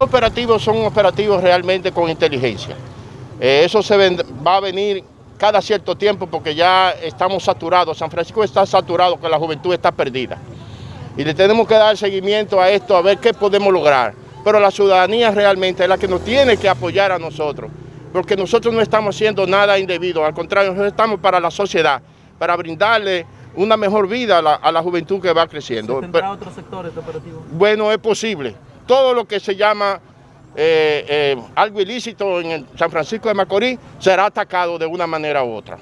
operativos son operativos realmente con inteligencia. Eh, eso se va a venir cada cierto tiempo porque ya estamos saturados. San Francisco está saturado, que la juventud está perdida. Y le tenemos que dar seguimiento a esto, a ver qué podemos lograr. Pero la ciudadanía realmente es la que nos tiene que apoyar a nosotros, porque nosotros no estamos haciendo nada indebido, al contrario, nosotros estamos para la sociedad, para brindarle una mejor vida a la, juventud que va creciendo. ¿Se otros sectores de operativo? Bueno, es posible. Todo lo que se llama eh, eh, algo ilícito en San Francisco de Macorís será atacado de una manera u otra.